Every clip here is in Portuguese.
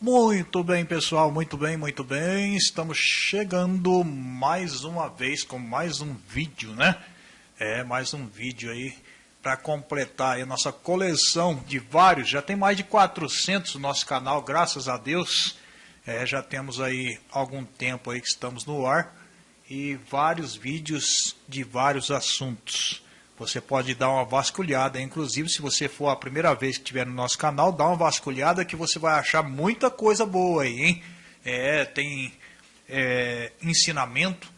Muito bem, pessoal, muito bem, muito bem. Estamos chegando mais uma vez com mais um vídeo, né? É, mais um vídeo aí para completar a nossa coleção de vários. Já tem mais de 400 no nosso canal, graças a Deus. É, já temos aí algum tempo aí que estamos no ar e vários vídeos de vários assuntos. Você pode dar uma vasculhada, inclusive se você for a primeira vez que estiver no nosso canal, dá uma vasculhada que você vai achar muita coisa boa aí, hein? É, tem é, ensinamento,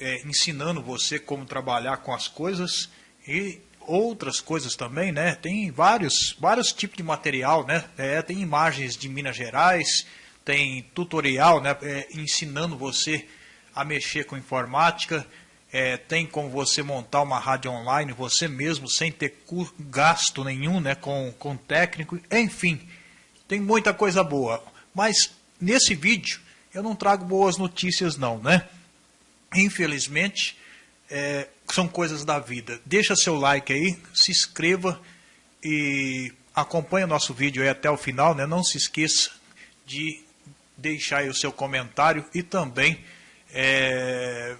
é, ensinando você como trabalhar com as coisas e outras coisas também, né? Tem vários, vários tipos de material, né? É, tem imagens de Minas Gerais, tem tutorial, né? É, ensinando você a mexer com informática, é, tem como você montar uma rádio online você mesmo, sem ter gasto nenhum né, com, com técnico, enfim, tem muita coisa boa. Mas nesse vídeo eu não trago boas notícias não, né? Infelizmente, é, são coisas da vida. Deixa seu like aí, se inscreva e acompanhe o nosso vídeo aí até o final, né? Não se esqueça de deixar aí o seu comentário e também é,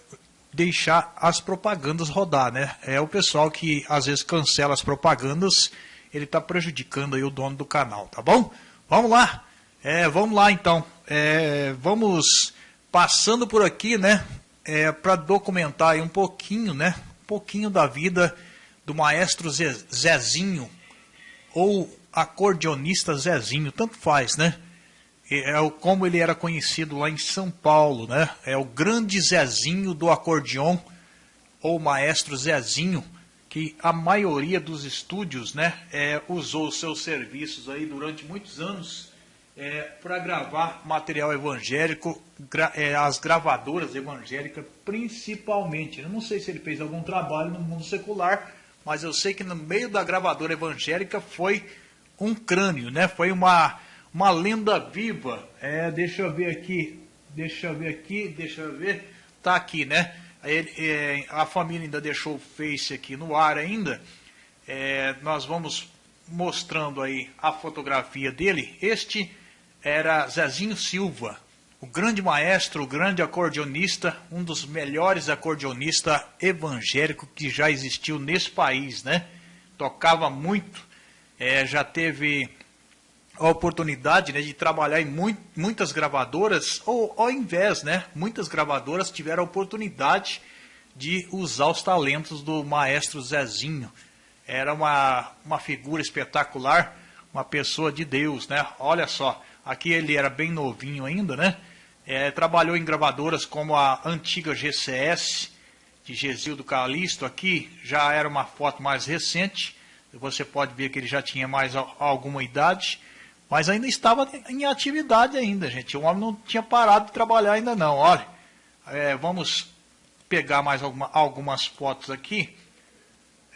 deixar as propagandas rodar, né? É o pessoal que às vezes cancela as propagandas, ele está prejudicando aí o dono do canal, tá bom? Vamos lá, é, vamos lá então, é, vamos passando por aqui, né? É, para documentar aí um pouquinho, né? Um pouquinho da vida do maestro Zezinho ou acordeonista Zezinho, tanto faz, né? É o, como ele era conhecido lá em São Paulo, né? É o grande Zezinho do acordeon, ou maestro Zezinho, que a maioria dos estúdios, né, é, usou seus serviços aí durante muitos anos é, para gravar material evangélico, gra, é, as gravadoras evangélicas principalmente. Eu não sei se ele fez algum trabalho no mundo secular, mas eu sei que no meio da gravadora evangélica foi um crânio, né? Foi uma uma lenda viva. É, deixa eu ver aqui, deixa eu ver aqui, deixa eu ver. Tá aqui, né? Ele, é, a família ainda deixou o Face aqui no ar ainda. É, nós vamos mostrando aí a fotografia dele. Este era Zezinho Silva, o grande maestro, o grande acordeonista, um dos melhores acordeonistas evangélicos que já existiu nesse país, né? Tocava muito, é, já teve a oportunidade né, de trabalhar em muitas gravadoras, ou ao invés, né, muitas gravadoras tiveram a oportunidade de usar os talentos do maestro Zezinho. Era uma, uma figura espetacular, uma pessoa de Deus, né? Olha só, aqui ele era bem novinho ainda, né? É, trabalhou em gravadoras como a antiga GCS, de Gesildo Calixto, aqui já era uma foto mais recente, você pode ver que ele já tinha mais alguma idade, mas ainda estava em atividade ainda, gente. O homem não tinha parado de trabalhar ainda não. Olha, é, vamos pegar mais alguma, algumas fotos aqui.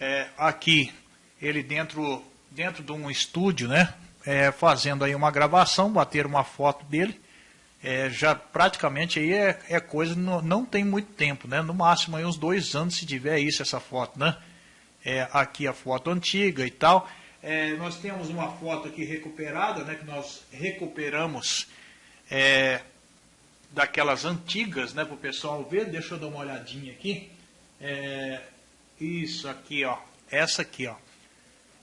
É, aqui, ele dentro, dentro de um estúdio, né? É, fazendo aí uma gravação, bater uma foto dele. É, já praticamente aí é, é coisa, não, não, tem muito tempo, né? No máximo aí uns dois anos se tiver isso, essa foto, né? É, aqui a foto antiga e tal. É, nós temos uma foto aqui recuperada, né, que nós recuperamos é, daquelas antigas, né, para o pessoal ver. Deixa eu dar uma olhadinha aqui. É, isso aqui, ó. Essa aqui, ó.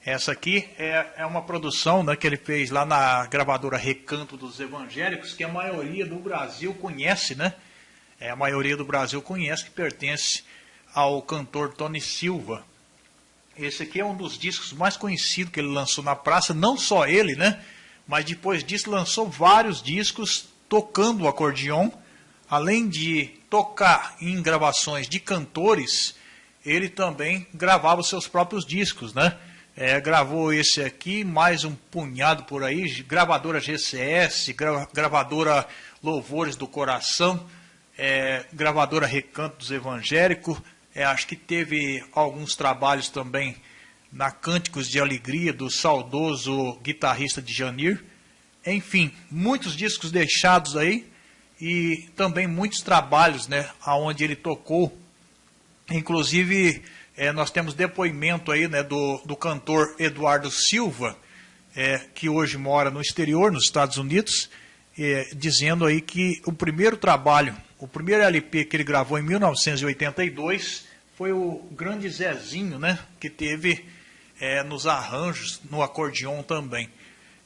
Essa aqui é, é uma produção né, que ele fez lá na gravadora Recanto dos Evangélicos, que a maioria do Brasil conhece, né? É, a maioria do Brasil conhece, que pertence ao cantor Tony Silva. Esse aqui é um dos discos mais conhecidos que ele lançou na praça, não só ele, né? Mas depois disso lançou vários discos tocando o acordeon. Além de tocar em gravações de cantores, ele também gravava os seus próprios discos, né? É, gravou esse aqui, mais um punhado por aí, gravadora GCS, gra gravadora Louvores do Coração, é, gravadora Recanto dos Evangélicos, é, acho que teve alguns trabalhos também na Cânticos de Alegria do saudoso guitarrista de Janir. Enfim, muitos discos deixados aí e também muitos trabalhos, né, aonde ele tocou. Inclusive, é, nós temos depoimento aí, né, do, do cantor Eduardo Silva, é, que hoje mora no exterior, nos Estados Unidos, é, dizendo aí que o primeiro trabalho, o primeiro LP que ele gravou em 1982 foi o grande Zezinho, né, que teve é, nos arranjos, no acordeon também.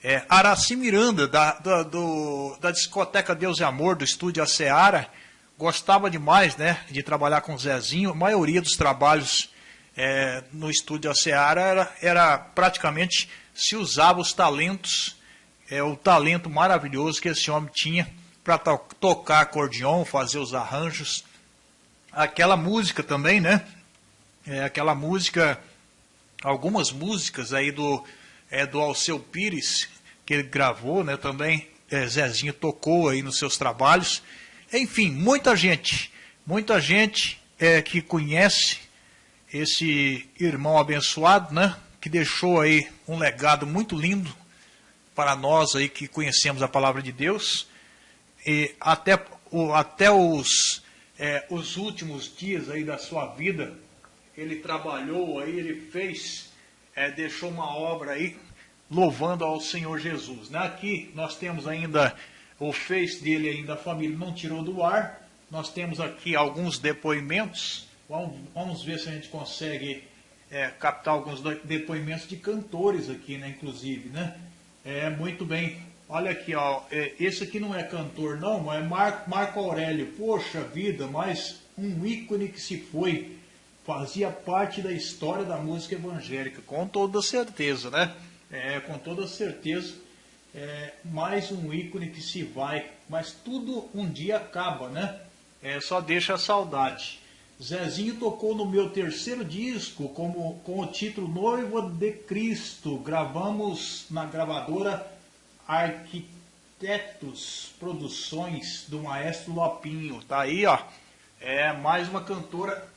É, Araci Miranda, da, da, do, da discoteca Deus e Amor, do estúdio A Seara, gostava demais né, de trabalhar com o Zezinho. A maioria dos trabalhos é, no estúdio A Seara era, era praticamente se usava os talentos, é, o talento maravilhoso que esse homem tinha para to tocar acordeon, fazer os arranjos. Aquela música também, né? É, aquela música, algumas músicas aí do, é, do Alceu Pires, que ele gravou, né? Também é, Zezinho tocou aí nos seus trabalhos. Enfim, muita gente, muita gente é, que conhece esse irmão abençoado, né? Que deixou aí um legado muito lindo para nós aí que conhecemos a palavra de Deus. E até, o, até os, é, os últimos dias aí da sua vida, ele trabalhou aí, ele fez, é, deixou uma obra aí louvando ao Senhor Jesus. Né? Aqui nós temos ainda o Face dele ainda, a família não tirou do ar. Nós temos aqui alguns depoimentos. Vamos, vamos ver se a gente consegue é, captar alguns depoimentos de cantores aqui, né, inclusive, né? É, muito bem. Olha aqui, ó, é, esse aqui não é cantor não, é Marco, Marco Aurélio. Poxa vida, mas um ícone que se foi, fazia parte da história da música evangélica, com toda certeza, né? É, com toda certeza, é, mais um ícone que se vai, mas tudo um dia acaba, né? É, só deixa a saudade. Zezinho tocou no meu terceiro disco como, com o título Noiva de Cristo. Gravamos na gravadora Arquitetos Produções do Maestro Lopinho. Tá aí, ó. É mais uma cantora.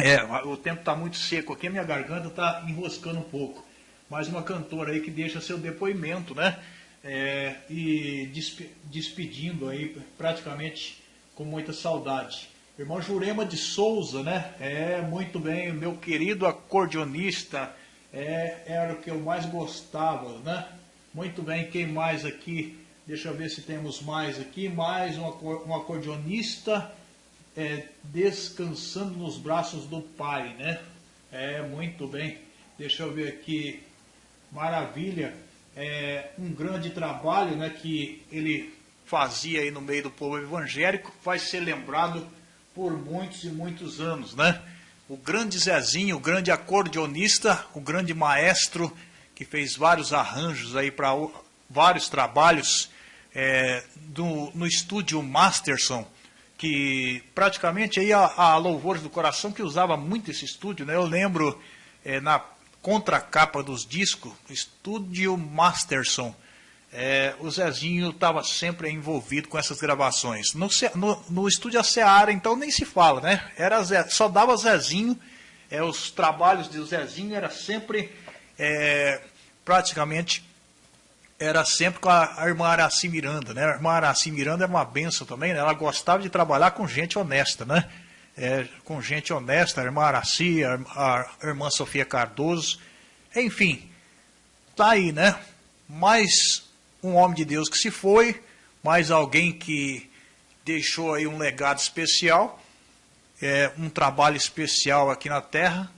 É, o tempo está muito seco aqui, a minha garganta está enroscando um pouco. Mais uma cantora aí que deixa seu depoimento, né? É, e despe despedindo aí praticamente com muita saudade. Irmão Jurema de Souza, né? É, muito bem, meu querido acordeonista, é, era o que eu mais gostava, né? Muito bem, quem mais aqui? Deixa eu ver se temos mais aqui. Mais um, um acordeonista é, descansando nos braços do Pai, né? É, muito bem. Deixa eu ver aqui. Maravilha. É um grande trabalho, né? Que ele fazia aí no meio do povo evangélico. Vai ser lembrado por muitos e muitos anos, né? O grande Zezinho, o grande acordeonista, o grande maestro que fez vários arranjos aí para vários trabalhos é, do, no estúdio Masterson que praticamente aí a, a Louvores do Coração que usava muito esse estúdio, né? Eu lembro é, na contracapa dos discos, Estúdio Masterson, é, o Zezinho estava sempre envolvido com essas gravações. No, no, no estúdio A Seara, então, nem se fala, né? Era Zé, só dava Zezinho, é, os trabalhos de Zezinho era sempre é, praticamente era sempre com a, a irmã Araci Miranda, né? A irmã Araci Miranda é uma benção também, né? Ela gostava de trabalhar com gente honesta, né? É, com gente honesta, a irmã Araci, a, a irmã Sofia Cardoso, enfim, tá aí, né? Mais um homem de Deus que se foi, mais alguém que deixou aí um legado especial, é, um trabalho especial aqui na Terra.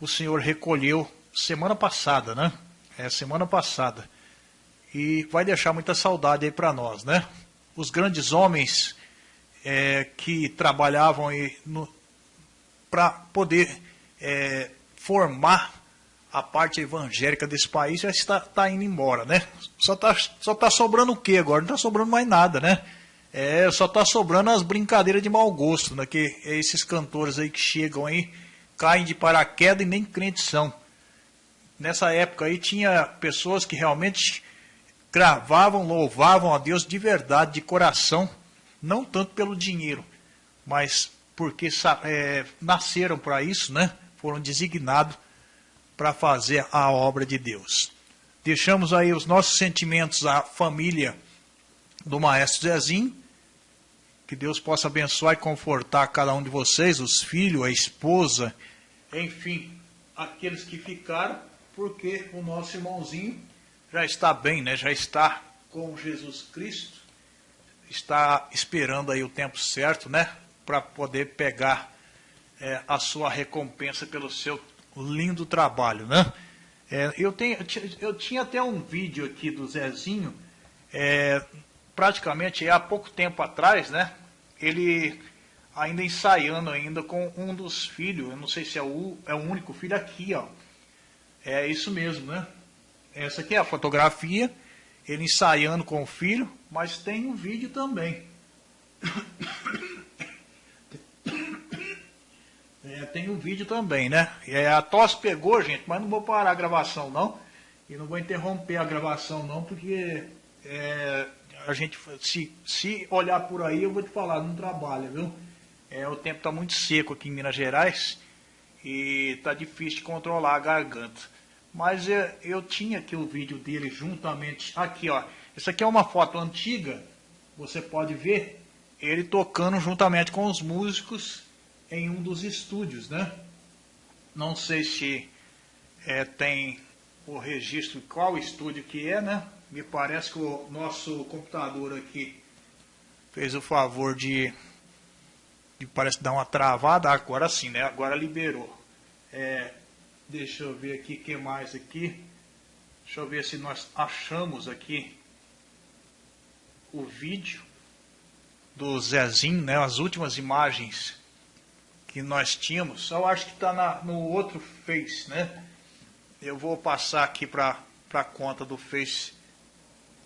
O Senhor recolheu semana passada, né? É, semana passada e vai deixar muita saudade aí para nós, né? Os grandes homens é, que trabalhavam para poder é, formar a parte evangélica desse país já está tá indo embora, né? Só está só tá sobrando o quê agora? Não está sobrando mais nada, né? É, só está sobrando as brincadeiras de mau gosto, né? Que esses cantores aí que chegam aí, caem de paraquedas e nem crentes são. Nessa época aí tinha pessoas que realmente gravavam, louvavam a Deus de verdade, de coração, não tanto pelo dinheiro, mas porque é, nasceram para isso, né? foram designados para fazer a obra de Deus. Deixamos aí os nossos sentimentos à família do Maestro Zezinho, que Deus possa abençoar e confortar cada um de vocês, os filhos, a esposa, enfim, aqueles que ficaram porque o nosso irmãozinho já está bem, né? Já está com Jesus Cristo, está esperando aí o tempo certo, né? Para poder pegar é, a sua recompensa pelo seu lindo trabalho, né? É, eu, tenho, eu tinha até um vídeo aqui do Zezinho, é, praticamente há pouco tempo atrás, né? Ele ainda ensaiando ainda com um dos filhos, eu não sei se é o, é o único filho aqui, ó. É isso mesmo, né? Essa aqui é a fotografia, ele ensaiando com o filho, mas tem um vídeo também. É, tem um vídeo também, né? É, a tosse pegou, gente, mas não vou parar a gravação não. E não vou interromper a gravação não, porque é, a gente, se, se olhar por aí, eu vou te falar, não trabalha, viu? É, o tempo está muito seco aqui em Minas Gerais e está difícil de controlar a garganta. Mas eu, é, eu tinha aqui o vídeo dele juntamente, aqui ó, isso aqui é uma foto antiga, você pode ver ele tocando juntamente com os músicos em um dos estúdios, né? Não sei se é, tem o registro qual estúdio que é, né? Me parece que o nosso computador aqui fez o favor de que parece dar uma travada, agora sim, né? Agora liberou. É, deixa eu ver aqui que mais aqui. Deixa eu ver se nós achamos aqui o vídeo do Zezinho, né? As últimas imagens que nós tínhamos. Eu acho que está no outro Face, né? Eu vou passar aqui para a conta do Face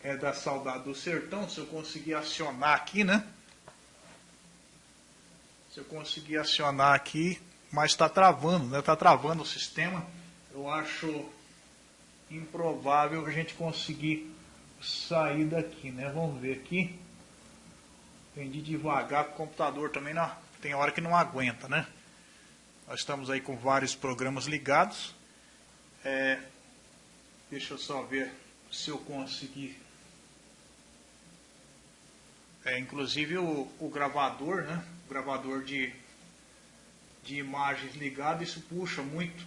é, da Saudade do Sertão, se eu conseguir acionar aqui, né? Se eu conseguir acionar aqui, mas está travando, né? Está travando o sistema. Eu acho improvável a gente conseguir sair daqui, né? Vamos ver aqui. Vendi devagar, o computador também não, tem hora que não aguenta, né? Nós estamos aí com vários programas ligados. É, deixa eu só ver se eu conseguir. É, inclusive o, o gravador, né? gravador de, de imagens ligado, isso puxa muito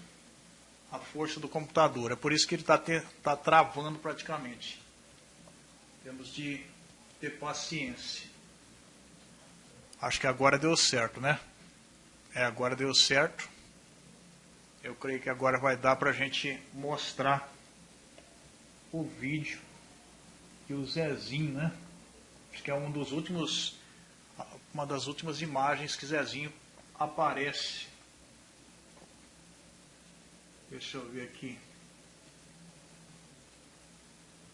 a força do computador. É por isso que ele está tá travando praticamente. Temos de ter paciência. Acho que agora deu certo, né? É, agora deu certo. Eu creio que agora vai dar para a gente mostrar o vídeo e o Zezinho, né? Acho que é um dos últimos uma das últimas imagens que Zezinho aparece. Deixa eu ver aqui.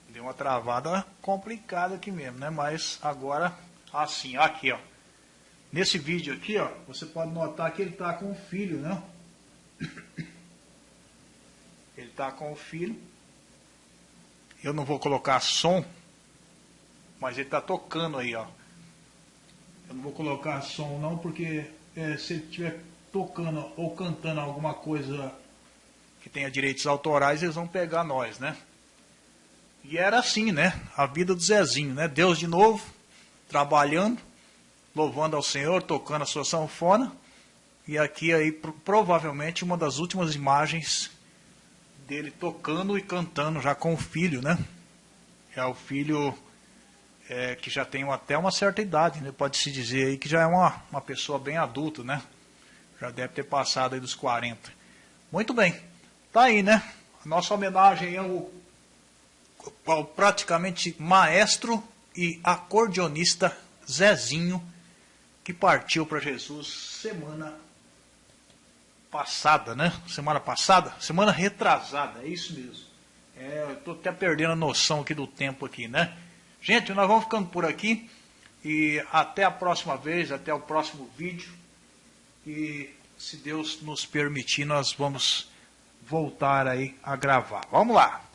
Deu uma travada complicada aqui mesmo, né? Mas agora, assim, aqui, ó. Nesse vídeo aqui, ó, você pode notar que ele está com o filho, né? Ele está com o filho. Eu não vou colocar som, mas ele está tocando aí, ó. Eu não vou colocar som não, porque é, se ele estiver tocando ou cantando alguma coisa que tenha direitos autorais, eles vão pegar nós, né? E era assim, né? A vida do Zezinho, né? Deus de novo, trabalhando, louvando ao Senhor, tocando a sua sanfona. E aqui aí provavelmente uma das últimas imagens dele tocando e cantando já com o filho, né? É o filho é, que já tem até uma certa idade, né? pode-se dizer aí que já é uma, uma pessoa bem adulta, né? Já deve ter passado aí dos 40. Muito bem, tá aí, né? Nossa homenagem ao, ao praticamente maestro e acordeonista Zezinho, que partiu para Jesus semana passada, né? Semana passada? Semana retrasada, é isso mesmo. É, Estou até perdendo a noção aqui do tempo aqui, né? Gente, nós vamos ficando por aqui e até a próxima vez, até o próximo vídeo. E se Deus nos permitir, nós vamos voltar aí a gravar. Vamos lá!